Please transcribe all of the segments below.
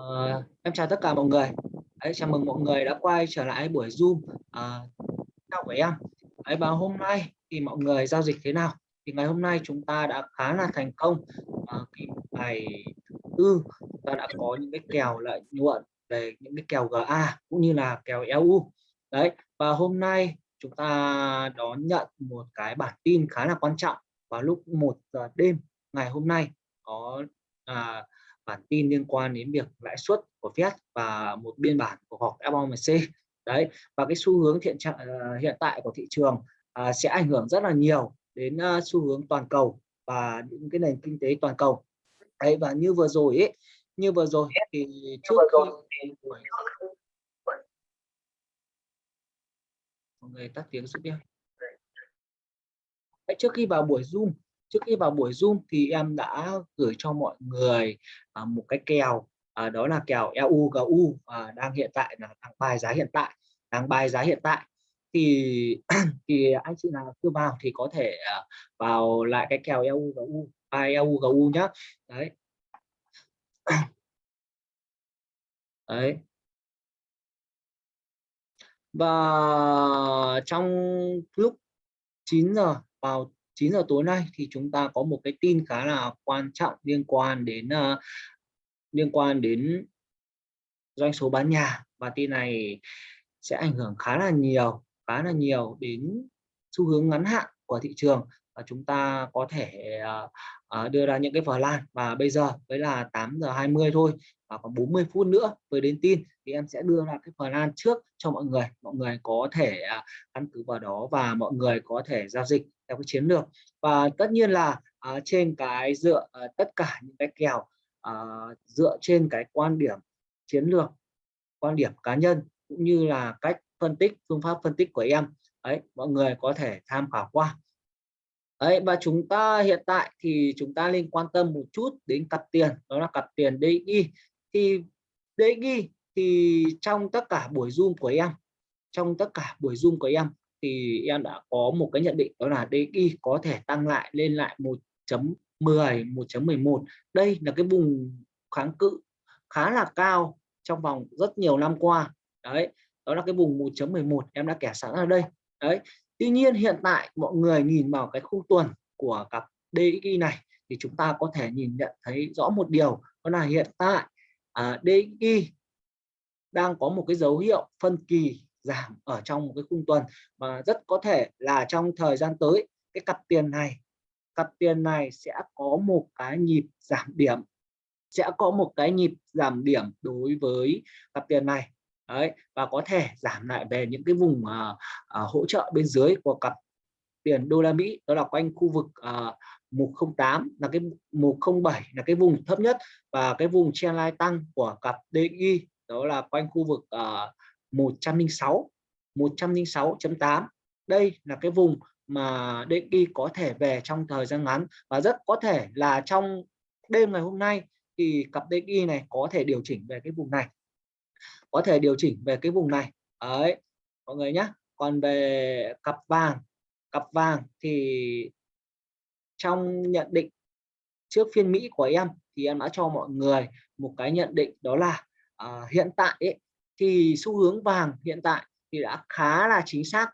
Uh, em chào tất cả mọi người. Đấy, chào mừng mọi người đã quay trở lại buổi Zoom ờ, à, của em. Đấy, và hôm nay thì mọi người giao dịch thế nào? Thì ngày hôm nay chúng ta đã khá là thành công. Ờ, cái bài ngày tư chúng ta đã có những cái kèo lợi nhuận về những cái kèo GA cũng như là kèo EU. Đấy, và hôm nay chúng ta đón nhận một cái bản tin khá là quan trọng vào lúc 1 giờ đêm ngày hôm nay có à, bản tin liên quan đến việc lãi suất của Fed và một biên bản của họp FOMC đấy và cái xu hướng hiện trạng uh, hiện tại của thị trường uh, sẽ ảnh hưởng rất là nhiều đến uh, xu hướng toàn cầu và những cái nền kinh tế toàn cầu. Đấy và như vừa rồi ấy như vừa rồi thì trước khi mọi người tắt tiếng giúp em trước khi vào buổi zoom trước khi vào buổi zoom thì em đã gửi cho mọi người à, một cái kèo à, đó là kèo EU GU à, đang hiện tại là đang bài giá hiện tại đang bài giá hiện tại. Thì thì anh chị nào chưa vào thì có thể à, vào lại cái kèo EU GU à, EU GU nhá. Đấy. Đấy. Và trong lúc 9 giờ vào 9 giờ tối nay thì chúng ta có một cái tin khá là quan trọng liên quan đến uh, liên quan đến doanh số bán nhà. Và tin này sẽ ảnh hưởng khá là nhiều khá là nhiều đến xu hướng ngắn hạn của thị trường chúng ta có thể ờ, ờ, đưa ra những cái plan và bây giờ với là 8 giờ 20 thôi và còn 40 phút nữa mới đến tin, thì em sẽ đưa ra cái plan trước cho mọi người. Mọi người có thể ờ, căn cứ vào đó và mọi người có thể giao dịch theo cái chiến lược. Và tất nhiên là trên cái dựa tất cả những cái kèo dựa trên cái quan điểm chiến lược, quan điểm cá nhân cũng như là cách phân tích, phương pháp phân tích của em, ấy, mọi người có thể tham khảo qua. Đấy, và chúng ta hiện tại thì chúng ta nên quan tâm một chút đến cặp tiền đó là cặp tiền DXY thì DXY thì trong tất cả buổi zoom của em trong tất cả buổi zoom của em thì em đã có một cái nhận định đó là DXY có thể tăng lại lên lại 1.10 1.11 đây là cái vùng kháng cự khá là cao trong vòng rất nhiều năm qua. Đấy đó là cái vùng 1.11 em đã kẻ sẵn ở đây. Đấy tuy nhiên hiện tại mọi người nhìn vào cái khung tuần của cặp DXY này thì chúng ta có thể nhìn nhận thấy rõ một điều đó là hiện tại à, DXY đang có một cái dấu hiệu phân kỳ giảm ở trong một cái khung tuần và rất có thể là trong thời gian tới cái cặp tiền này cặp tiền này sẽ có một cái nhịp giảm điểm sẽ có một cái nhịp giảm điểm đối với cặp tiền này. Đấy, và có thể giảm lại về những cái vùng uh, uh, hỗ trợ bên dưới của cặp tiền đô la Mỹ đó là quanh khu vực ờ, uh, 108 là cái 107 là cái vùng thấp nhất và cái vùng trendline tăng của cặp DXY đó là quanh khu vực uh, 106 106.8 đây là cái vùng mà DXY có thể về trong thời gian ngắn và rất có thể là trong đêm ngày hôm nay thì cặp DXY này có thể điều chỉnh về cái vùng này có thể điều chỉnh về cái vùng này. Ấy mọi người nhé còn về cặp vàng cặp vàng thì trong nhận định trước phiên Mỹ của em thì em đã cho mọi người một cái nhận định đó là à, hiện tại ấy, thì xu hướng vàng hiện tại thì đã khá là chính xác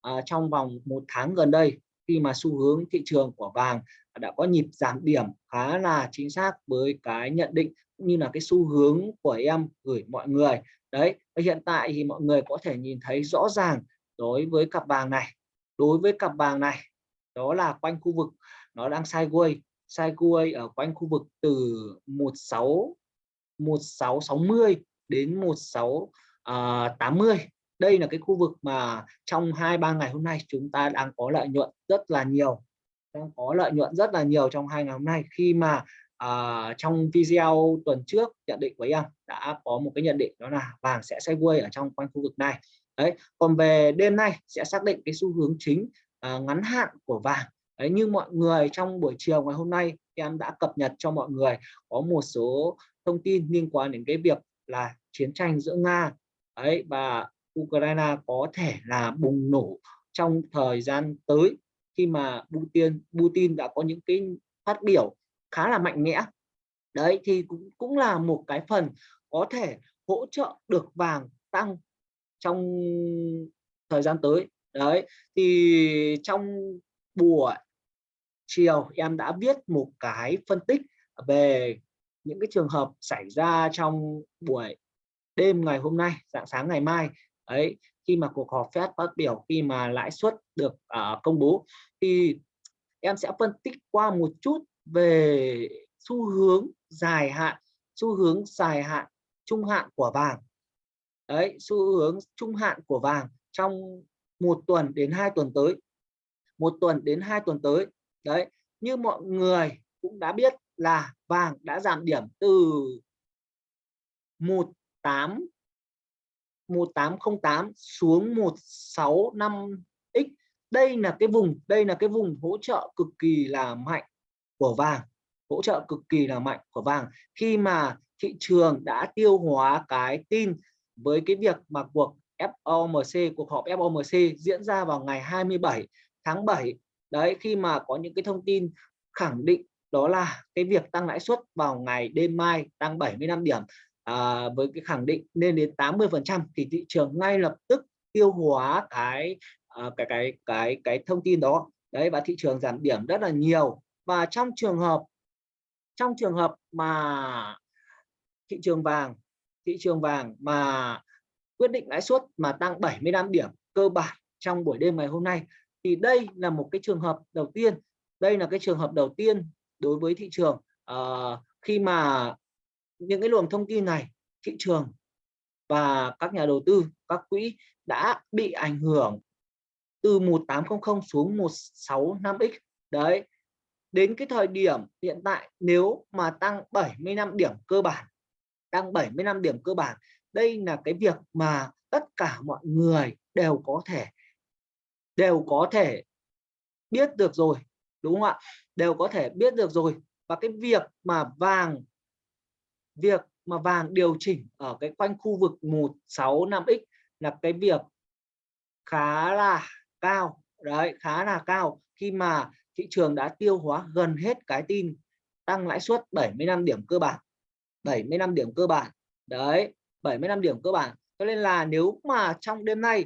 à, trong vòng một tháng gần đây khi mà xu hướng thị trường của vàng đã có nhịp giảm điểm khá là chính xác với cái nhận định như là cái xu hướng của em gửi mọi người. Đấy, và hiện tại thì mọi người có thể nhìn thấy rõ ràng đối với cặp vàng này. Đối với cặp vàng này, đó là quanh khu vực nó đang sideways sideways ở quanh khu vực từ 16 1660 đến 1680 à, đây là cái khu vực mà trong hai ba ngày hôm nay chúng ta đang có lợi nhuận rất là nhiều. Đang có lợi nhuận rất là nhiều trong hai ngày hôm nay khi mà à, trong video tuần trước nhận định của em đã có một cái nhận định đó là vàng sẽ sideways ở trong quanh khu vực này. Đấy còn về đêm nay sẽ xác định cái xu hướng chính à, ngắn hạn của vàng. Đấy như mọi người trong buổi chiều ngày hôm nay em đã cập nhật cho mọi người có một số thông tin liên quan đến cái việc là chiến tranh giữa nga ấy và Ukraine có thể là bùng nổ trong thời gian tới khi mà Putin Putin đã có những cái phát biểu khá là mạnh mẽ. Đấy thì cũng cũng là một cái phần có thể hỗ trợ được vàng tăng trong thời gian tới. Đấy thì trong buổi chiều em đã viết một cái phân tích về những cái trường hợp xảy ra trong buổi đêm ngày hôm nay dạng sáng ngày mai. Ấy khi mà cuộc họp Fed phát biểu khi mà lãi suất được uh, công bố thì em sẽ phân tích qua một chút về xu hướng dài hạn, xu hướng dài hạn trung hạn của vàng. Đấy, xu hướng trung hạn của vàng trong một tuần đến hai tuần tới. Một tuần đến hai tuần tới. Đấy, như mọi người cũng đã biết là vàng đã giảm điểm từ 18 1808 xuống 165x đây là cái vùng, đây là cái vùng hỗ trợ cực kỳ là mạnh của vàng hỗ trợ cực kỳ là mạnh của vàng. Khi mà thị trường đã tiêu hóa cái tin với cái việc mà cuộc FOMC cuộc họp FOMC diễn ra vào ngày 27 tháng 7 đấy khi mà có những cái thông tin khẳng định đó là cái việc tăng lãi suất vào ngày đêm mai tăng 75 điểm à, với cái khẳng định lên đến 80 phần trăm thì thị trường ngay lập tức tiêu hóa cái à, cái cái cái cái thông tin đó. Đấy và thị trường giảm điểm rất là nhiều và trong trường hợp trong trường hợp mà thị trường vàng thị trường vàng mà quyết định lãi suất mà tăng 75 điểm cơ bản trong buổi đêm ngày hôm nay thì đây là một cái trường hợp đầu tiên. Đây là cái trường hợp đầu tiên đối với thị trường. Uh, khi mà những cái luồng thông tin này thị trường và các nhà đầu tư các quỹ đã bị ảnh hưởng từ 1800 xuống 165x đấy đến cái thời điểm hiện tại, nếu mà tăng 75 điểm cơ bản, tăng 75 điểm cơ bản, đây là cái việc mà tất cả mọi người đều có thể, đều có thể biết được rồi, đúng không ạ? Đều có thể biết được rồi. Và cái việc mà vàng, việc mà vàng điều chỉnh ở cái quanh khu vực 165x là cái việc khá là cao. Đấy, khá là cao. Khi mà thị trường đã tiêu hóa gần hết cái tin tăng lãi suất 75 điểm cơ bản. 75 điểm cơ bản. Đấy 75 điểm cơ bản. Cho nên là nếu mà trong đêm nay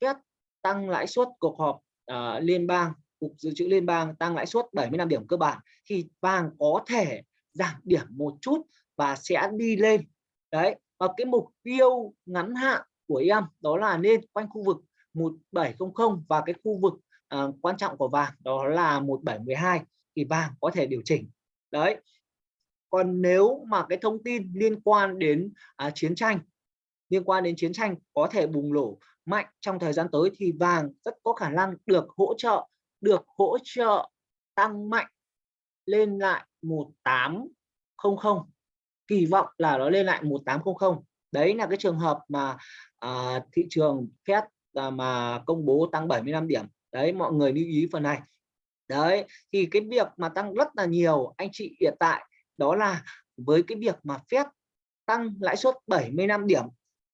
Fed tăng lãi suất cuộc họp uh, liên bang cục dự trữ liên bang tăng lãi suất 75 điểm cơ bản thì vàng có thể giảm điểm một chút và sẽ đi lên. Đấy và cái mục tiêu ngắn hạn của em đó là nên quanh khu vực 1700 và cái khu vực uh, quan trọng của vàng đó là 1712 thì vàng có thể điều chỉnh. Đấy. Còn nếu mà cái thông tin liên quan đến à, chiến tranh liên quan đến chiến tranh có thể bùng nổ mạnh trong thời gian tới thì vàng rất có khả năng được hỗ trợ được hỗ trợ tăng mạnh lên lại 1800 kỳ vọng là nó lên lại 1800 đấy là cái trường hợp mà à, thị trường Fed à, mà công bố tăng 75 điểm đấy, mọi người lưu ý phần này. Đấy, thì cái việc mà tăng rất là nhiều anh chị hiện tại, đó là với cái việc mà Fed tăng lãi suất 75 điểm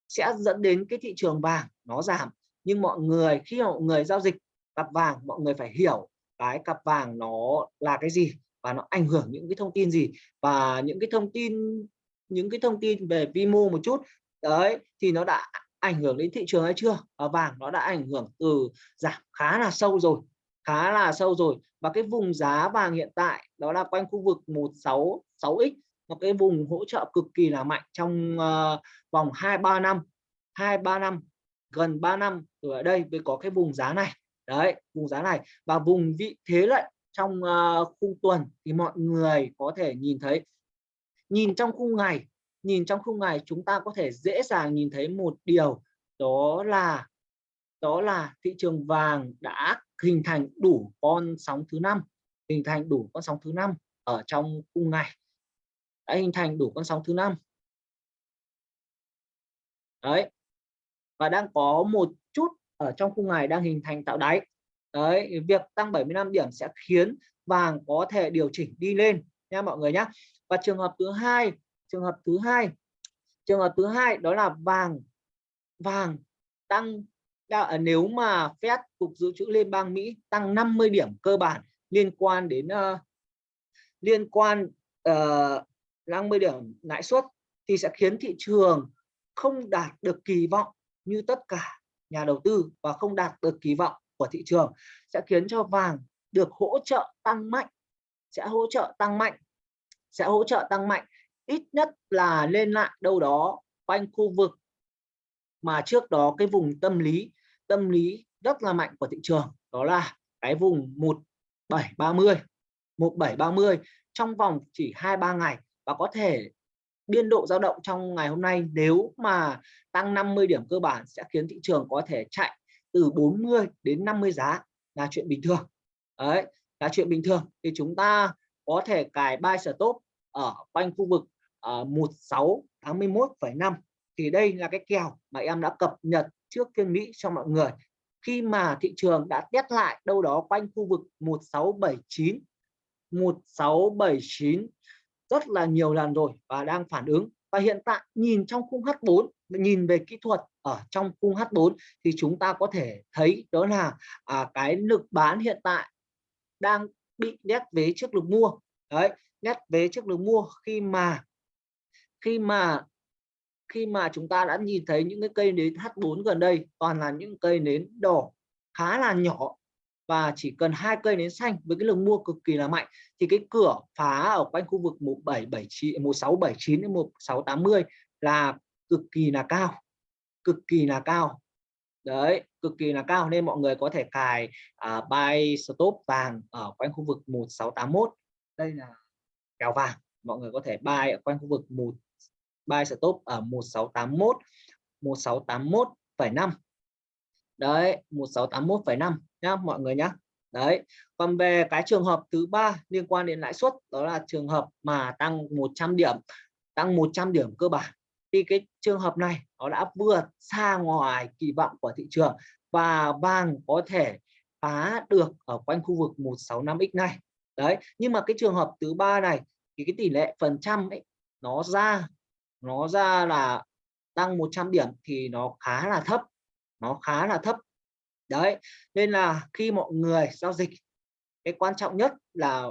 sẽ dẫn đến cái thị trường vàng nó giảm. Nhưng mọi người, khi mọi người giao dịch cặp vàng, mọi người phải hiểu cái cặp vàng nó là cái gì và nó ảnh hưởng những cái thông tin gì. Và những cái thông tin, những cái thông tin về vi mô một chút, đấy, thì nó đã ảnh hưởng đến thị trường hay chưa? Ở vàng nó đã ảnh hưởng từ giảm khá là sâu rồi khá là sâu rồi. Và cái vùng giá vàng hiện tại đó là quanh khu vực 166x một cái vùng hỗ trợ cực kỳ là mạnh trong uh, vòng 2 3 năm 2 3 năm gần 3 năm từ ở đây mới có cái vùng giá này. Đấy vùng giá này. Và vùng vị thế lệnh trong ờ, uh, khung tuần thì mọi người có thể nhìn thấy nhìn trong khung ngày nhìn trong khung ngày chúng ta có thể dễ dàng nhìn thấy một điều, đó là đó là thị trường vàng đã hình thành đủ con sóng thứ năm, hình thành đủ con sóng thứ năm ở trong khung ngày. Đã hình thành đủ con sóng thứ năm. Đấy. Và đang có một chút ở trong khung ngày đang hình thành tạo đáy. Đấy, việc tăng 75 điểm sẽ khiến vàng có thể điều chỉnh đi lên nha mọi người nhé và trường hợp thứ hai trường hợp thứ hai. Trường hợp thứ hai đó là vàng. Vàng tăng à, nếu mà Fed cục dự trữ liên bang Mỹ tăng 50 điểm cơ bản liên quan đến uh, liên quan ờ, uh, 50 điểm lãi suất thì sẽ khiến thị trường không đạt được kỳ vọng như tất cả nhà đầu tư và không đạt được kỳ vọng của thị trường. Sẽ khiến cho vàng được hỗ trợ tăng mạnh sẽ hỗ trợ tăng mạnh sẽ hỗ trợ tăng mạnh ít nhất là lên lại đâu đó quanh khu vực mà trước đó cái vùng tâm lý tâm lý rất là mạnh của thị trường, đó là cái vùng 1730 1730 trong vòng chỉ hai ba ngày và có thể biên độ dao động trong ngày hôm nay nếu mà tăng 50 điểm cơ bản sẽ khiến thị trường có thể chạy từ 40 đến 50 giá, là chuyện bình thường. Đấy, là chuyện bình thường. Thì chúng ta có thể cài buy stop ở quanh khu vực Ờ, uh, 1681,5 thì đây là cái kèo mà em đã cập nhật trước phiên Mỹ cho mọi người. Khi mà thị trường đã test lại đâu đó quanh khu vực 1679 1679 rất là nhiều lần rồi và đang phản ứng. Và hiện tại nhìn trong khung H4 nhìn về kỹ thuật ở trong khung H4 thì chúng ta có thể thấy đó là à, cái lực bán hiện tại đang bị nét vế trước lực mua. Đấy nét vế trước lực mua khi mà khi mà khi mà chúng ta đã nhìn thấy những cái cây nến H4 gần đây toàn là những cây nến đỏ khá là nhỏ và chỉ cần hai cây nến xanh với cái lượng mua cực kỳ là mạnh thì cái cửa phá ở quanh khu vực 1779 1679 đến 1680 là cực kỳ là cao cực kỳ là cao. Đấy cực kỳ là cao nên mọi người có thể cài uh, buy stop vàng ở quanh khu vực 1681 đây là kèo vàng mọi người có thể buy ở quanh khu vực một buy stop ở 1681 1681,5 đấy 1681,5 nhá mọi người nhá. Đấy còn về cái trường hợp thứ ba liên quan đến lãi suất đó là trường hợp mà tăng 100 điểm tăng 100 điểm cơ bản. Thì cái trường hợp này nó đã vượt xa ngoài kỳ vọng của thị trường và vàng có thể phá được ở quanh khu vực 165x này. Đấy nhưng mà cái trường hợp thứ ba này thì cái tỷ lệ phần trăm ấy nó ra nó ra là tăng 100 điểm thì nó khá là thấp, nó khá là thấp. Đấy, nên là khi mọi người giao dịch, cái quan trọng nhất là,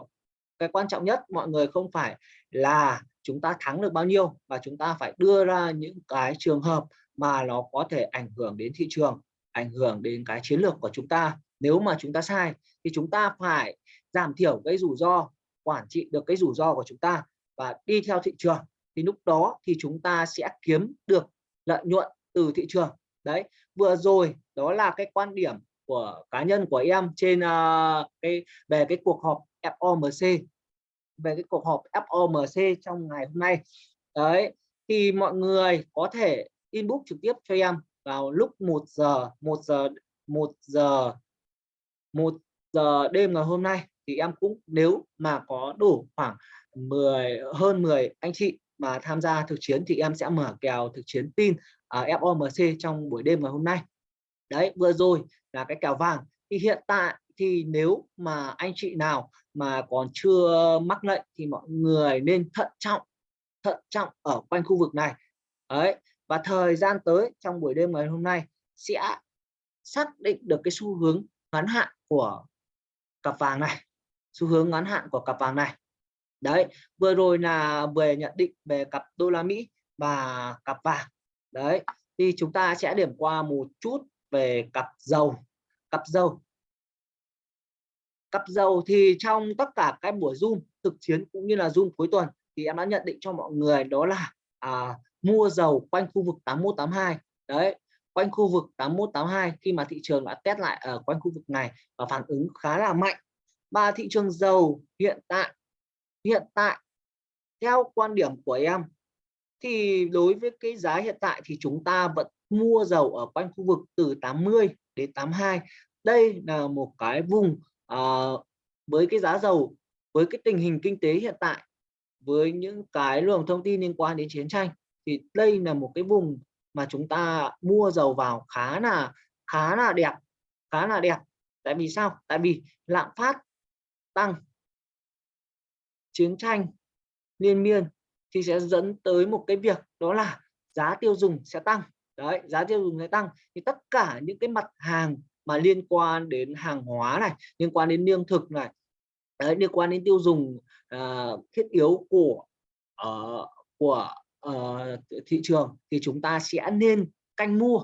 cái quan trọng nhất mọi người không phải là chúng ta thắng được bao nhiêu và chúng ta phải đưa ra những cái trường hợp mà nó có thể ảnh hưởng đến thị trường, ảnh hưởng đến cái chiến lược của chúng ta. Nếu mà chúng ta sai thì chúng ta phải giảm thiểu cái rủi ro, quản trị được cái rủi ro của chúng ta và đi theo thị trường thì lúc đó thì chúng ta sẽ kiếm được lợi nhuận từ thị trường. Đấy vừa rồi đó là cái quan điểm của cá nhân của em trên uh, cái về cái cuộc họp FOMC về cái cuộc họp FOMC trong ngày hôm nay. Đấy thì mọi người có thể inbox trực tiếp cho em vào lúc 1 giờ 1 giờ 1 giờ 1 giờ đêm ngày hôm nay. Thì em cũng nếu mà có đủ khoảng 10 hơn 10 anh chị mà tham gia thực chiến thì em sẽ mở kèo thực chiến tin ở à, FOMC trong buổi đêm ngày hôm nay. Đấy, vừa rồi là cái kèo vàng. Thì hiện tại thì nếu mà anh chị nào mà còn chưa mắc lệnh thì mọi người nên thận trọng thận trọng ở quanh khu vực này. Đấy, và thời gian tới trong buổi đêm ngày hôm nay sẽ xác định được cái xu hướng ngắn hạn của cặp vàng này, xu hướng ngắn hạn của cặp vàng này đấy vừa rồi là về nhận định về cặp đô la Mỹ và cặp vàng. Đấy thì chúng ta sẽ điểm qua một chút về cặp dầu. Cặp dầu. Cặp dầu thì trong tất cả các buổi zoom thực chiến cũng như là zoom cuối tuần thì em đã nhận định cho mọi người đó là à, mua dầu quanh khu vực 8182 đấy quanh khu vực 8182 khi mà thị trường đã test lại ở quanh khu vực này và phản ứng khá là mạnh. Và thị trường dầu hiện tại hiện tại theo quan điểm của em thì đối với cái giá hiện tại thì chúng ta vẫn mua dầu ở quanh khu vực từ 80 đến 82 đây là một cái vùng uh, với cái giá dầu với cái tình hình kinh tế hiện tại với những cái luồng thông tin liên quan đến chiến tranh thì đây là một cái vùng mà chúng ta mua dầu vào khá là khá là đẹp khá là đẹp. Tại vì sao? Tại vì lạm phát tăng chiến tranh liên miên thì sẽ dẫn tới một cái việc đó là giá tiêu dùng sẽ tăng. Đấy giá tiêu dùng sẽ tăng. Thì tất cả những cái mặt hàng mà liên quan đến hàng hóa này liên quan đến lương thực này đấy, liên quan đến tiêu dùng uh, thiết yếu của uh, của uh, thị trường thì chúng ta sẽ nên canh mua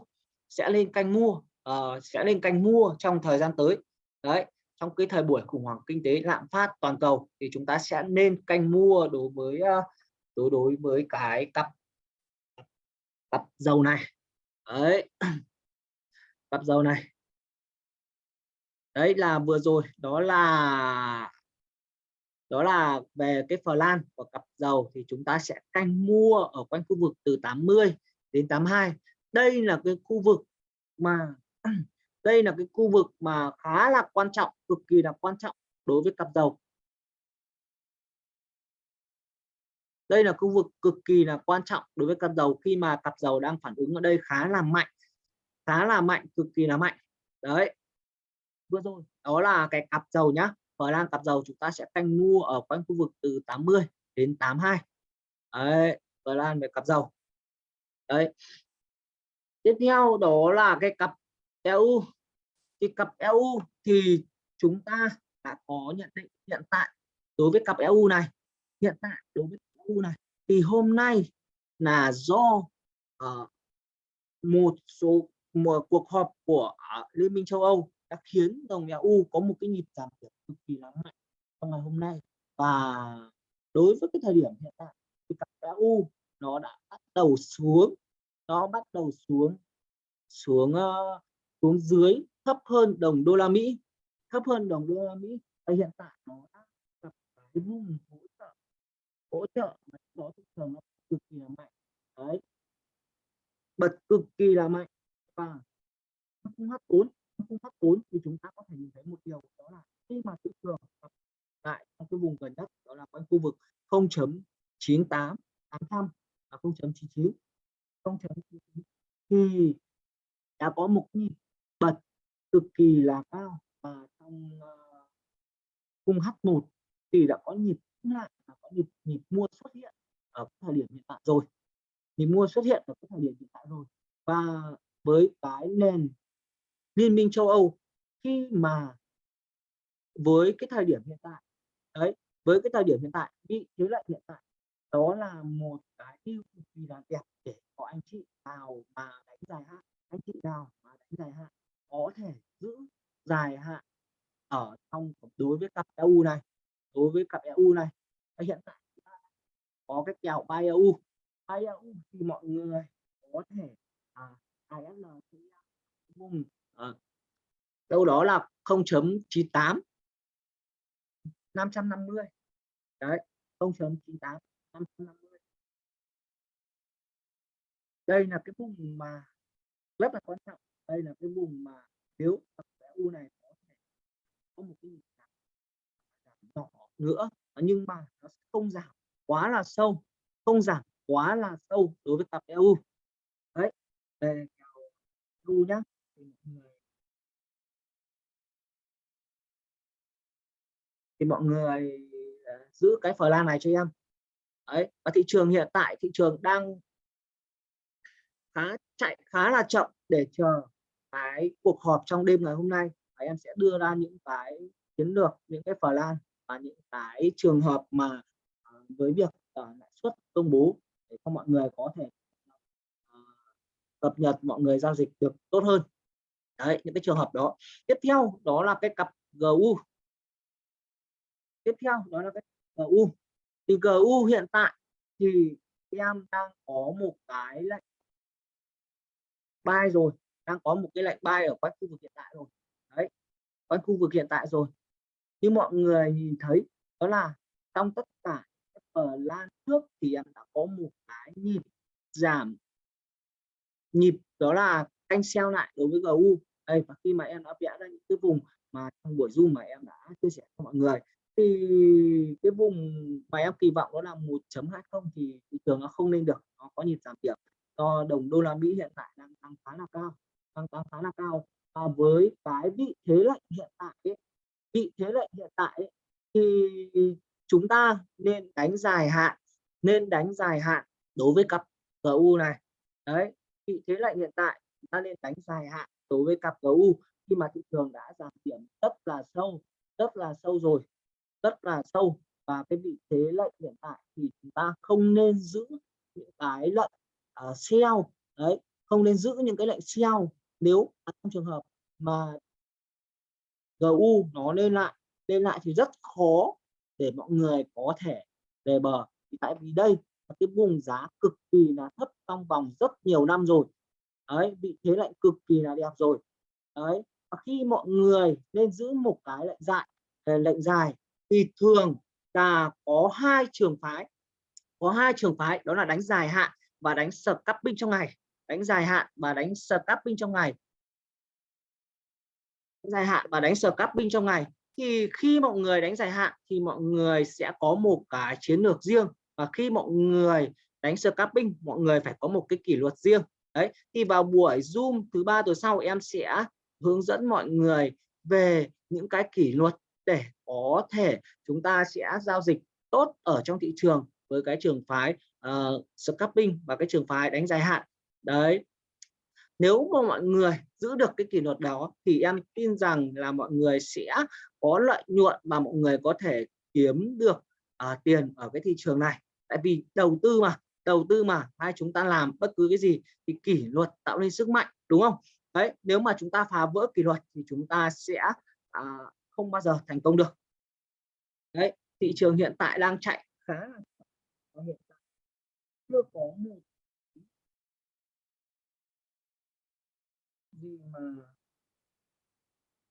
sẽ lên canh mua uh, sẽ lên canh mua trong thời gian tới. Đấy trong cái thời buổi khủng hoảng kinh tế lạm phát toàn cầu thì chúng ta sẽ nên canh mua đối với ờ, đối đối với cái cặp cặp dầu này. Đấy. Cặp dầu này. Đấy là vừa rồi, đó là đó là về cái phờ lan của cặp dầu thì chúng ta sẽ canh mua ở quanh khu vực từ 80 đến 82 đây là cái khu vực mà đây là cái khu vực mà khá là quan trọng, cực kỳ là quan trọng đối với cặp dầu. Đây là khu vực cực kỳ là quan trọng đối với cặp dầu khi mà cặp dầu đang phản ứng ở đây khá là mạnh, khá là mạnh, cực kỳ là mạnh. Đấy. Vừa rồi, đó là cái cặp dầu nhá. Phần Lan cặp dầu chúng ta sẽ canh mua ở quanh khu vực từ 80 đến 82 đấy Phần Lan về cặp dầu. Đấy. Tiếp theo đó là cái cặp EU thì cặp EU thì chúng ta đã có nhận định hiện tại đối với cặp EU này. Hiện tại đối với EU này thì hôm nay là do uh, một số một cuộc họp của uh, Liên minh châu Âu đã khiến đồng EU có một cái nhịp giảm điểm cực kỳ là mạnh trong ngày hôm nay. Và đối với cái thời điểm hiện tại thì cặp EU nó đã bắt đầu xuống nó bắt đầu xuống xuống uh, xuống dưới thấp hơn đồng đô la Mỹ. Thấp hơn đồng đô la Mỹ và hiện tại nó đã gặp cái vùng hỗ trợ hỗ trợ mà đó thị trường nó cực kỳ là mạnh. Đấy. Bật cực kỳ là mạnh và nó không hấp vốn không hấp vốn thì chúng ta có thể nhìn thấy một điều đó là khi mà thị trường lại trong cái vùng gần nhất, đó là quanh khu vực 0.98 800 và 0.99 0.99 thì đã có một nhịp bật cực kỳ là cao và trong ờ, uh, H1 thì đã có nhịp lại có nhịp nhịp mua xuất hiện ở thời điểm hiện tại rồi. Nhịp mua xuất hiện ở thời điểm hiện tại rồi. Và với cái nền Liên minh châu Âu khi mà với cái thời điểm hiện tại đấy với cái thời điểm hiện tại vị thế lại hiện tại đó là một cái tiêu cực kỳ là đẹp để có anh chị nào mà đánh dài hạn anh chị nào mà đánh dài hạn có thể giữ dài hạn ở trong đối với cặp EU này. Đối với cặp EU này và hiện tại có cái kèo bay EU bay EU thì mọi người có thể à, ISL vùng à, đâu đó là 0.98 550 đấy 0.98 550 đây là cái vùng mà rất là quan trọng đây là cái vùng mà nếu u này có thể có một cái nhỏ nữa, nhưng mà nó không giảm quá là sâu, không giảm quá là sâu đối với tập EU đấy, về EU nhá, thì mọi người thì mọi người ờ, giữ cái phở lan này cho em. Đấy, và thị trường hiện tại, thị trường đang khá, chạy khá là chậm để chờ cái cuộc họp trong đêm ngày hôm nay và em sẽ đưa ra những cái chiến lược, những cái plan lan và những cái trường hợp mà ờ, với việc ờ, lãi suất công bố để cho mọi người có thể ờ, cập nhật, mọi người giao dịch được tốt hơn. Đấy, những cái trường hợp đó. Tiếp theo đó là cái cặp GU tiếp theo đó là cái GU thì GU hiện tại thì em đang có một cái lệnh buy rồi đang có một cái lệnh buy ở quanh khu vực hiện tại rồi. Đấy, quanh khu vực hiện tại rồi. Như mọi người nhìn thấy, đó là trong tất cả ở lan trước thì em đã có một cái nhịp giảm. Nhịp đó là canh sell lại đối với GU đây, và khi mà em đã vẽ ra những cái vùng mà trong buổi zoom mà em đã chia sẻ cho mọi người, thì cái vùng mà em kỳ vọng đó là 1.20 thì thị trường nó không lên được, nó có nhịp giảm điểm do đồng đô la Mỹ hiện tại đang tăng khá là cao tăng tăng khá là cao. À, với cái vị thế lệnh hiện tại ấy, vị thế lệnh hiện tại ấy, thì chúng ta nên đánh dài hạn nên đánh dài hạn đối với cặp GU này. Đấy vị thế lệnh hiện tại chúng ta nên đánh dài hạn đối với cặp GU khi mà thị trường đã giảm điểm rất là sâu rất là sâu rồi rất là sâu và cái vị thế lệnh hiện tại thì chúng ta không nên giữ những cái lệnh uh, ờ, sell. Đấy không nên giữ những cái lệnh sell nếu trong trường hợp mà GU nó lên lại lên lại thì rất khó để mọi người có thể về bờ. Tại vì đây là cái vùng giá cực kỳ là thấp trong vòng rất nhiều năm rồi. Đấy, vị thế lại cực kỳ là đẹp rồi. Đấy, và khi mọi người nên giữ một cái lệnh dài ờ, lệnh dài thì thường là có hai trường phái, có hai trường phái, đó là đánh dài hạn và đánh scalping trong ngày đánh dài hạn và đánh scalping trong ngày. Dài hạn và đánh scalping trong ngày. Thì khi mọi người đánh dài hạn thì mọi người sẽ có một cái chiến lược riêng. Và khi mọi người đánh scalping mọi người phải có một cái kỷ luật riêng. Đấy thì vào buổi zoom thứ ba tuần sau em sẽ hướng dẫn mọi người về những cái kỷ luật để có thể chúng ta sẽ giao dịch tốt ở trong thị trường với cái trường phái uh, scalping và cái trường phái đánh dài hạn đấy. Nếu mà mọi người giữ được cái kỷ luật đó thì em tin rằng là mọi người sẽ có lợi nhuận và mọi người có thể kiếm được uh, tiền ở cái thị trường này. Tại vì đầu tư mà đầu tư mà hay chúng ta làm bất cứ cái gì thì kỷ luật tạo nên sức mạnh đúng không? Đấy nếu mà chúng ta phá vỡ kỷ luật thì chúng ta sẽ à, không bao giờ thành công được. Đấy thị trường hiện tại đang chạy khá là hiện tại chưa có một gì mà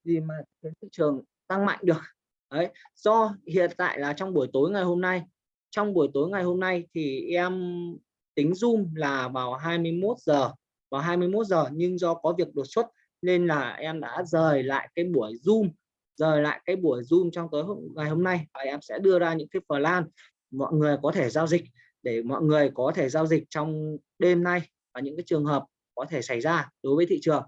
gì mà cái thị trường tăng mạnh được. Đấy do hiện tại là trong buổi tối ngày hôm nay trong buổi tối ngày hôm nay thì em tính zoom là vào 21 giờ vào 21 giờ nhưng do có việc đột xuất nên là em đã rời lại cái buổi zoom rời lại cái buổi zoom trong tối hôm, ngày hôm nay và em sẽ đưa ra những cái plan mọi người có thể giao dịch để mọi người có thể giao dịch trong đêm nay và những cái trường hợp có thể xảy ra đối với thị trường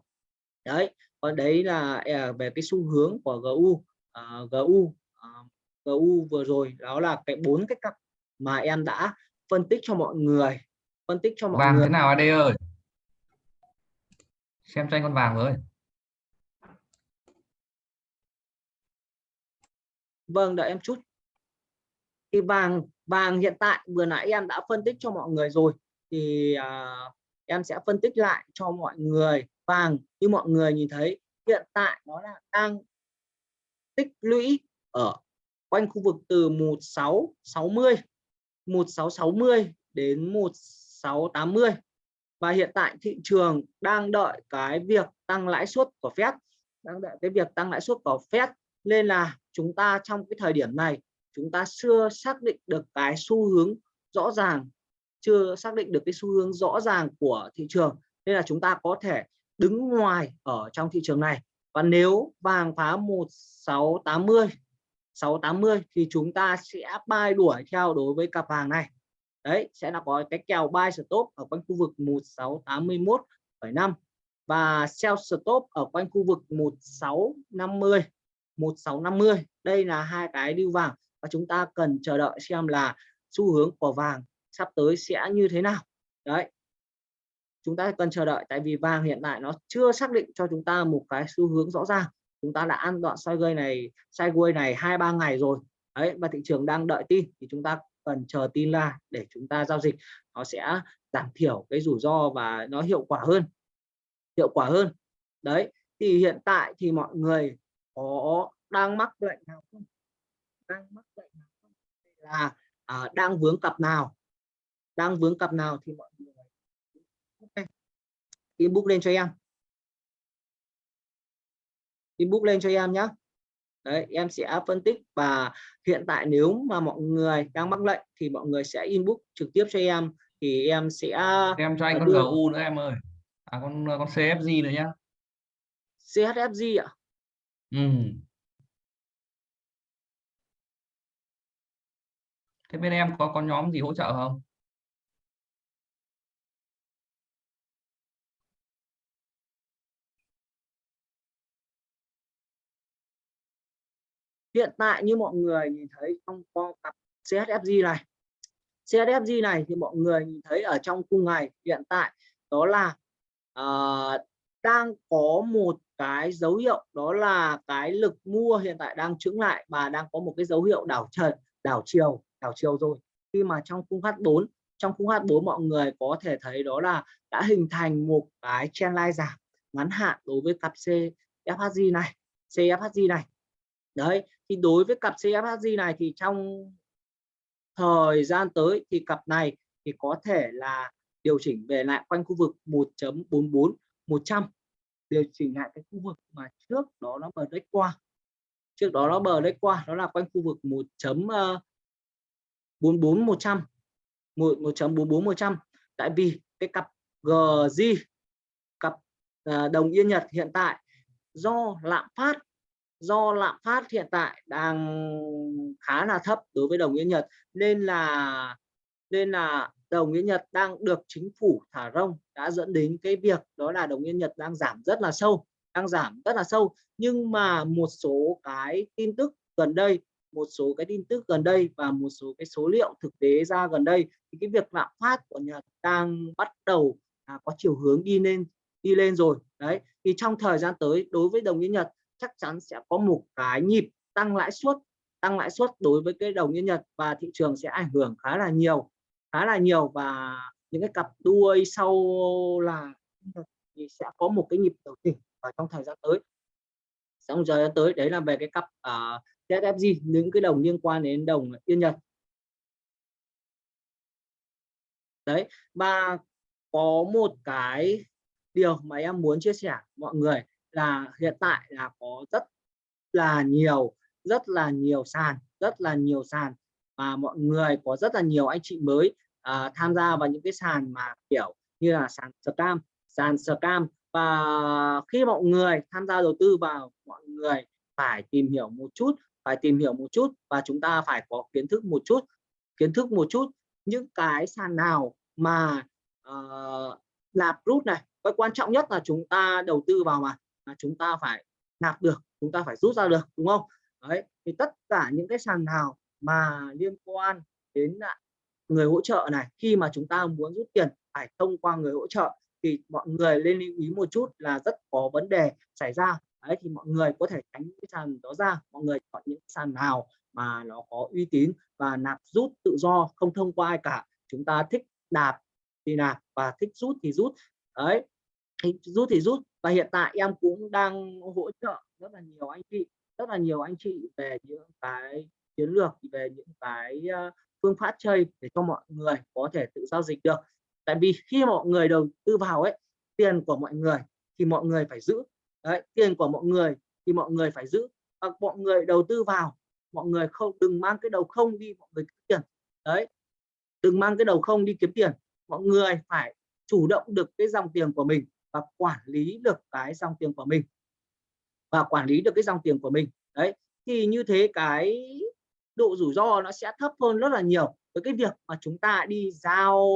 đấy còn đấy là à, về cái xu hướng của GU uh, GU uh, GU vừa rồi đó là cái bốn cái cặp mà em đã phân tích cho mọi người phân tích cho mọi vàng người. thế nào AD ơi? Xem tranh con vàng với vâng đợi em chút. Thì vàng vàng hiện tại vừa nãy em đã phân tích cho mọi người rồi thì uh, em sẽ phân tích lại cho mọi người vàng như mọi người nhìn thấy, hiện tại nó là đang tích lũy ở quanh khu vực từ 1660 1660 đến 1680 và hiện tại thị trường đang đợi cái việc tăng lãi suất của Fed, đang đợi cái việc tăng lãi suất của Fed. Nên là chúng ta trong cái thời điểm này, chúng ta chưa xác định được cái xu hướng rõ ràng, chưa xác định được cái xu hướng rõ ràng của thị trường. Nên là chúng ta có thể đứng ngoài ở trong thị trường này. Và nếu vàng phá 1680 680 thì chúng ta sẽ bay đuổi theo đối với cặp vàng này. Đấy sẽ là có cái kèo buy stop ở quanh khu vực 1681,5 và sell stop ở quanh khu vực 1650 1650 đây là hai cái điêu vàng và chúng ta cần chờ đợi xem là xu hướng của vàng sắp tới sẽ như thế nào. Đấy chúng ta cần chờ đợi tại vì vàng hiện tại nó chưa xác định cho chúng ta một cái xu hướng rõ ràng. Chúng ta đã ăn đoạn sideways này sideways này hai ba ngày rồi. Đấy và thị trường đang đợi tin thì chúng ta cần chờ tin ra để chúng ta giao dịch. Nó sẽ giảm thiểu cái rủi ro và nó hiệu quả hơn. Hiệu quả hơn. Đấy thì hiện tại thì mọi người có đang mắc lệnh nào không? Đang mắc lệnh nào không? Là à, đang vướng cặp nào? Đang vướng cặp nào thì mọi người inbox lên cho em. Inbox lên cho em nhé Đấy, em sẽ phân tích và hiện tại nếu mà mọi người đang mắc lệnh thì mọi người sẽ inbox trực tiếp cho em thì em sẽ em cho anh con đưa... GU nữa em ơi. À con con CFG nữa nhá. CHFG ạ. Ừ. thế bên em có con nhóm gì hỗ trợ không hiện tại như mọi người nhìn thấy trong con cặp CSFG này CSFG này thì mọi người nhìn thấy ở trong cung ngày hiện tại đó là uh, đang có một cái dấu hiệu đó là cái lực mua hiện tại đang trứng lại và đang có một cái dấu hiệu đảo trần đảo chiều đảo chiều rồi. Khi mà trong cung H4 trong khung H4 mọi người có thể thấy đó là đã hình thành một cái trendline giảm ngắn hạn đối với cặp CFHG này CFHG này. Đấy thì đối với cặp CFHG này thì trong thời gian tới thì cặp này thì có thể là điều chỉnh về lại quanh khu vực 1.44 100 điều chỉnh lại cái khu vực mà trước đó nó bờ break qua. Trước đó nó bờ break qua, đó là quanh khu vực 1.44 100 1.44 100 tại vì cái cặp GJ cặp ờ, đồng yên Nhật hiện tại do lạm phát do lạm phát hiện tại đang khá là thấp đối với đồng yên Nhật nên là nên là đồng yên Nhật đang được chính phủ thả rông đã dẫn đến cái việc đó là đồng yên Nhật đang giảm rất là sâu đang giảm rất là sâu. Nhưng mà một số cái tin tức gần đây một số cái tin tức gần đây và một số cái số liệu thực tế ra gần đây thì cái việc lạm phát của Nhật đang bắt đầu à, có chiều hướng đi lên đi lên rồi. Đấy thì trong thời gian tới đối với đồng yên Nhật chắc chắn sẽ có một cái nhịp tăng lãi suất tăng lãi suất đối với cái đồng yên Nhật và thị trường sẽ ảnh hưởng khá là nhiều khá là nhiều và những cái cặp đuôi sau là thì sẽ có một cái nhịp điều chỉnh ở trong thời gian tới. Trong thời gian tới đấy là về cái cặp uh, những cái đồng liên quan đến đồng yên Nhật. Đấy và có một cái điều mà em muốn chia sẻ mọi người là hiện tại là có rất là nhiều rất là nhiều sàn rất là nhiều sàn và mọi người có rất là nhiều anh chị mới uh, tham gia vào những cái sàn mà kiểu như là sàn scam sàn scam. Và khi mọi người tham gia đầu tư vào mọi người phải tìm hiểu một chút phải tìm hiểu một chút và chúng ta phải có kiến thức một chút kiến thức một chút những cái sàn nào mà uh, lạp rút này. Cái quan trọng nhất là chúng ta đầu tư vào mà là chúng ta phải nạp được, chúng ta phải rút ra được, đúng không? Đấy, thì tất cả những cái sàn nào mà liên quan đến người hỗ trợ này, khi mà chúng ta muốn rút tiền phải thông qua người hỗ trợ, thì mọi người lên lưu ý một chút là rất có vấn đề xảy ra. Đấy, thì mọi người có thể tránh cái sàn đó ra, mọi người chọn những sàn nào mà nó có uy tín và nạp rút tự do, không thông qua ai cả. Chúng ta thích nạp thì nạp và thích rút thì rút. Đấy, thích rút thì rút và hiện tại em cũng đang hỗ trợ rất là nhiều anh chị rất là nhiều anh chị về những cái chiến lược về những cái ờ, phương pháp chơi để cho mọi người có thể tự giao dịch được. Tại vì khi mọi người đầu tư vào ấy tiền của mọi người thì mọi người phải giữ. Đấy tiền của mọi người thì mọi người phải giữ. À, mọi người đầu tư vào mọi người không đừng mang cái đầu không đi mọi người kiếm tiền. Đấy đừng mang cái đầu không đi kiếm tiền. Mọi người phải chủ động được cái dòng tiền của mình và quản lý được cái dòng tiền của mình. Và quản lý được cái dòng tiền của mình. Đấy thì như thế cái độ rủi ro nó sẽ thấp hơn rất là nhiều với cái việc mà chúng ta đi giao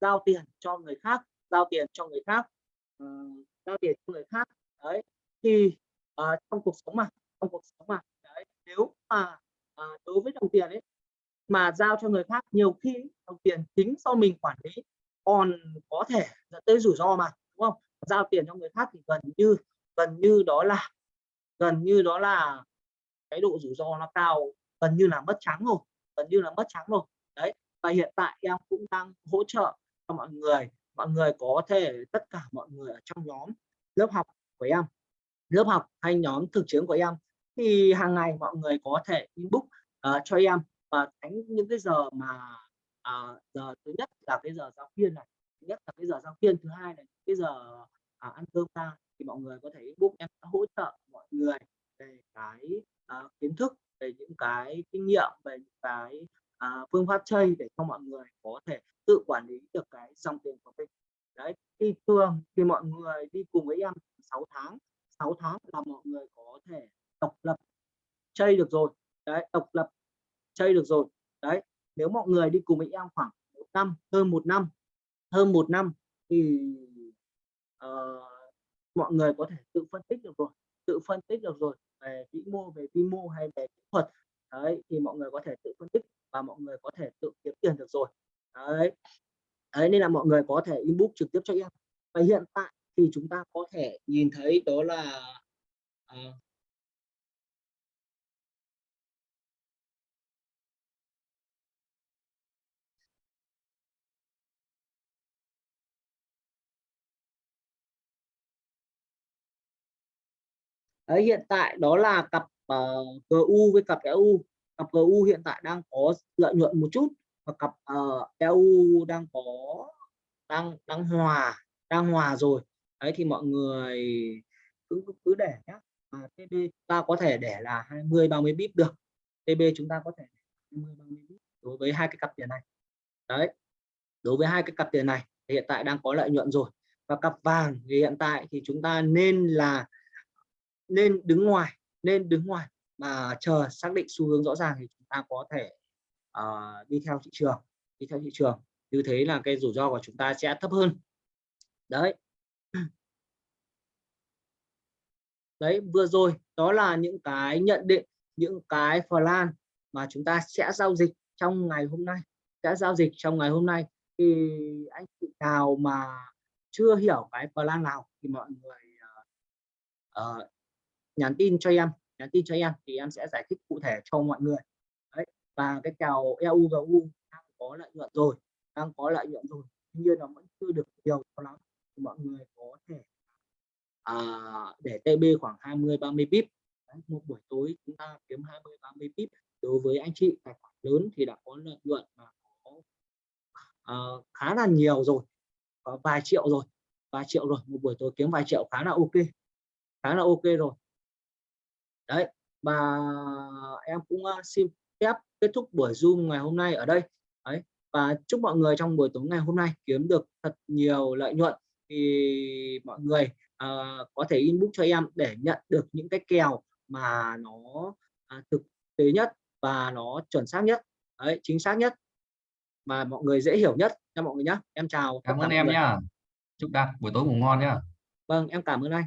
giao tiền cho người khác giao tiền cho người khác uh, giao tiền cho người khác. Đấy thì uh, trong cuộc sống mà trong cuộc sống mà đấy nếu mà uh, đối với đồng tiền ấy mà giao cho người khác nhiều khi đồng tiền chính do mình quản lý còn có thể dẫn tới rủi ro mà đúng không? Giao tiền cho người khác thì gần như gần như đó là gần như đó là cái độ rủi ro nó cao gần như là mất trắng rồi gần như là mất trắng rồi. Đấy và hiện tại em cũng đang hỗ trợ cho mọi người mọi người có thể tất cả mọi người ở trong nhóm lớp học của em lớp học hay nhóm thực chiến của em thì hàng ngày mọi người có thể inbox uh, cho em. Và tránh những cái giờ mà uh, giờ thứ nhất là cái giờ giáo viên này nhất là cái giờ giao viên thứ hai là cái giờ à, ăn cơm ta thì mọi người có thể book em hỗ trợ mọi người về cái à, kiến thức về những cái kinh nghiệm về những cái à, phương pháp chơi để cho mọi người có thể tự quản lý được cái dòng tiền của mình. Đấy thì thường thì mọi người đi cùng với em 6 tháng 6 tháng là mọi người có thể độc lập chơi được rồi. Đấy độc lập chơi được rồi. Đấy nếu mọi người đi cùng với em khoảng một năm hơn một năm hơn một năm thì uh, mọi người có thể tự phân tích được rồi tự phân tích được rồi về vĩ mô về vi mô hay về kỹ thuật. Đấy thì mọi người có thể tự phân tích và mọi người có thể tự kiếm tiền được rồi. Đấy. Đấy nên là mọi người có thể inbox trực tiếp cho em. Và hiện tại thì chúng ta có thể nhìn thấy đó là uh, Đấy, hiện tại đó là cặp ờ, uh, GU với cặp EU cặp GU hiện tại đang có lợi nhuận một chút và cặp ờ, uh, EU đang có đang đang hòa đang hòa rồi. Đấy thì mọi người cứ cứ để nhé à, TB ta có thể để là 20 30 bip được. TB chúng ta có thể 20 30 bip đối với hai cái cặp tiền này. Đấy đối với hai cái cặp tiền này thì hiện tại đang có lợi nhuận rồi. Và cặp vàng thì hiện tại thì chúng ta nên là nên đứng ngoài nên đứng ngoài mà chờ xác định xu hướng rõ ràng thì chúng ta có thể uh, đi theo thị trường đi theo thị trường. Như thế là cái rủi ro của chúng ta sẽ thấp hơn. Đấy. Đấy vừa rồi đó là những cái nhận định những cái plan mà chúng ta sẽ giao dịch trong ngày hôm nay sẽ giao dịch trong ngày hôm nay. Thì anh chị nào mà chưa hiểu cái plan nào thì mọi người uh, nhắn tin cho em nhắn tin cho em thì em sẽ giải thích cụ thể cho mọi người. Đấy và cái kèo EU và U đang có lợi nhuận rồi đang có lợi nhuận rồi. Tuy nhiên nó vẫn chưa được nhiều cho lắm thì mọi người có thể à, để TB khoảng 20 30 pip đấy, một buổi tối chúng ta kiếm 20 30 pip đối với anh chị tài khoản lớn thì đã có lợi nhuận mà có à, khá là nhiều rồi có vài triệu rồi vài triệu rồi. Một buổi tối kiếm vài triệu khá là ok khá là ok rồi đấy và em cũng xin phép kết thúc buổi zoom ngày hôm nay ở đây. Đấy và chúc mọi người trong buổi tối ngày hôm nay kiếm được thật nhiều lợi nhuận thì mọi người uh, có thể inbox cho em để nhận được những cái kèo mà nó uh, thực tế nhất và nó chuẩn xác nhất. Đấy chính xác nhất mà mọi người dễ hiểu nhất cho mọi người nhé em chào cảm ơn em nhá. Chúc đạt buổi tối ngủ ngon nhá. Vâng em cảm ơn anh